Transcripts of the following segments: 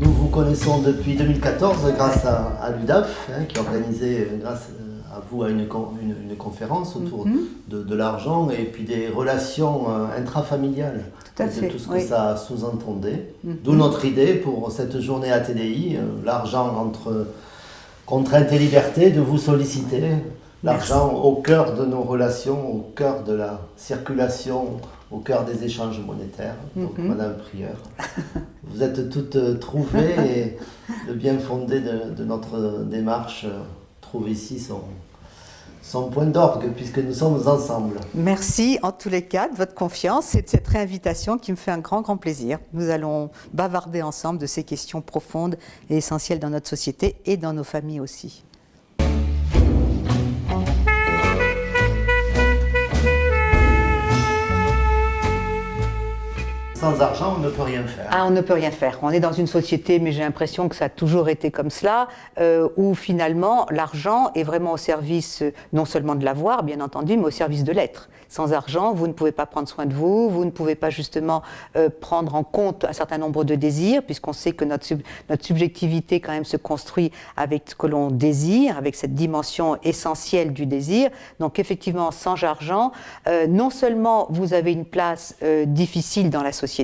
euh, nous vous connaissons depuis 2014 grâce à, l'UDAF, hein, qui a organisé, euh, grâce à vous, à une, une, conférence autour mhm. de, l'argent et puis des relations intrafamiliales. Tout à fait. tout ce que ça sous-entendait. Mhm. D'où notre idée pour cette journée ATDI, l'argent entre contrainte et liberté, de vous solliciter l'argent au cœur de nos relations, au cœur de la circulation, au cœur des échanges monétaires. Donc, mhm. Madame Prieur, vous êtes toutes euh, trouvées et le bien fondé de, notre démarche euh, trouve ici son, son point d'orgue, puisque nous sommes ensemble. Merci en tous les cas de votre confiance et de cette réinvitation qui me fait un grand, grand plaisir. Nous allons bavarder ensemble de ces questions profondes et essentielles dans notre société et dans nos familles aussi. Sans argent, on ne peut rien faire. Ah, on ne peut rien faire. On est dans une société, mais j'ai l'impression que ça a toujours été comme cela, euh, où finalement l'argent est vraiment au service non seulement de l'avoir, bien entendu, mais au service de l'être. Sans argent, vous ne pouvez pas prendre soin de vous, vous ne pouvez pas justement euh, prendre en compte un certain nombre de désirs, puisqu'on sait que notre, notre subjectivité quand même se construit avec ce que l'on désire, avec cette dimension essentielle du désir. Donc effectivement, sans argent, euh, non seulement vous avez une place euh, difficile dans la société,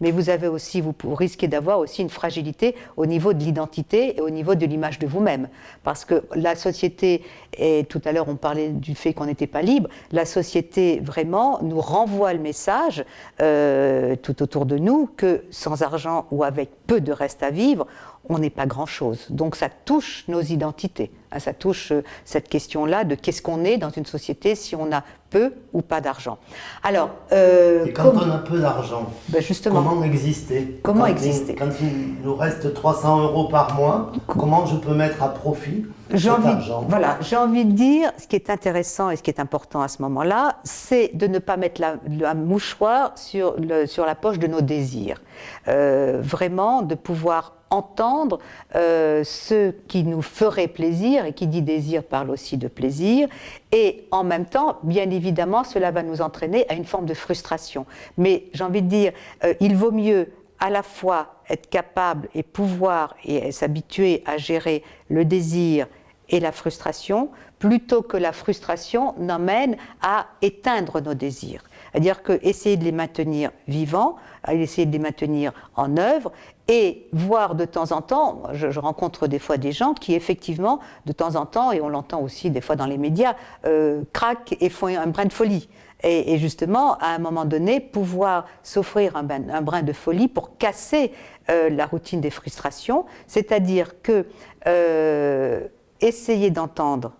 mais vous avez aussi, vous risquez d'avoir aussi une fragilité au niveau de l'identité et au niveau de l'image de vous-même. Parce que la société, et tout à l'heure on parlait du fait qu'on n'était pas libre, la société vraiment nous renvoie le message euh, tout autour de nous que sans argent ou avec peu de reste à vivre, on n'est pas grand-chose. Donc ça touche nos identités, hein, ça touche euh, cette question-là de qu'est-ce qu'on est dans une société si on a peu ou pas d'argent. Alors, euh, Et quand on a peu d'argent, ben comment exister? Comment exister? Quand il nous reste 300 euros par mois, comment je peux mettre à profit cet argent? Voilà, j'ai envie de dire, ce qui est intéressant et ce qui est important à ce moment-là, c'est de ne pas mettre la, mouchoir sur, le, sur la poche de nos désirs. Euh, vraiment, de pouvoir entendre euh, ce qui nous ferait plaisir, et qui dit désir parle aussi de plaisir, et en même temps, bien évidemment, cela va nous entraîner à une forme de frustration. Mais j'ai envie de dire, euh, il vaut mieux à la fois être capable et pouvoir et s'habituer à gérer le désir et la frustration, plutôt que la frustration n'emmène à éteindre nos désirs. C'est-à-dire que essayer de les maintenir vivants, essayer de les maintenir en œuvre, et voir de temps en temps, je, rencontre des fois des gens qui effectivement, de temps en temps, et on l'entend aussi des fois dans les médias, euh, craquent et font un brin de folie. Et, justement, à un moment donné, pouvoir s'offrir un, brin de folie pour casser euh, la routine des frustrations, c'est-à-dire que euh, essayer d'entendre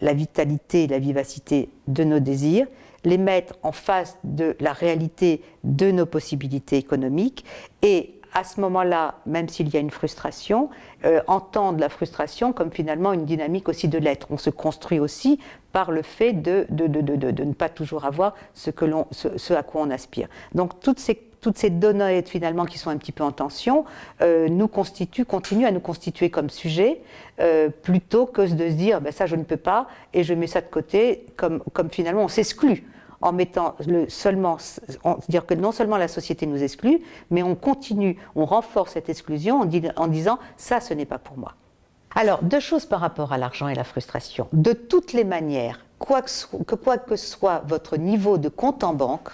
la vitalité, la vivacité de nos désirs, les mettre en face de la réalité de nos possibilités économiques et à ce moment-là, même s'il y a une frustration, euh, entendre la frustration comme finalement une dynamique aussi de l'être. On se construit aussi par le fait de, de, de, ne pas toujours avoir ce, que ce, à quoi on aspire. Donc toutes ces, toutes ces données finalement qui sont un petit peu en tension euh, nous constituent, continuent à nous constituer comme sujet, euh, plutôt que de se dire ben, ça je ne peux pas et je mets ça de côté comme, comme finalement on s'exclut en mettant le seulement, dire que non seulement la société nous exclut, mais on continue, on renforce cette exclusion en, disant ça, ce n'est pas pour moi. Alors, deux choses par rapport à l'argent et la frustration. De toutes les manières, quoi que, quoi que soit votre niveau de compte en banque,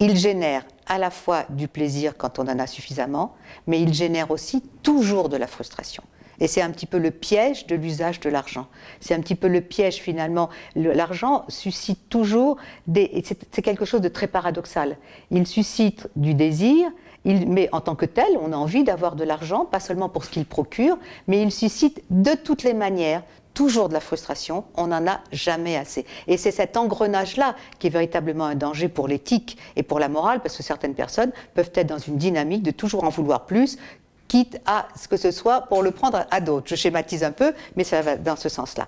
il génère à la fois du plaisir quand on en a suffisamment, mais il génère aussi toujours de la frustration. Et c'est un petit peu le piège de l'usage de l'argent. C'est un petit peu le piège finalement. L'argent suscite toujours des... C'est quelque chose de très paradoxal. Il suscite du désir, mais en tant que tel, on a envie d'avoir de l'argent, pas seulement pour ce qu'il procure, mais il suscite de toutes les manières toujours de la frustration, on n'en a jamais assez. Et c'est cet engrenage-là qui est véritablement un danger pour l'éthique et pour la morale, parce que certaines personnes peuvent être dans une dynamique de toujours en vouloir plus, quitte à ce que ce soit pour le prendre à d'autres. Je schématise un peu, mais ça va dans ce sens-là.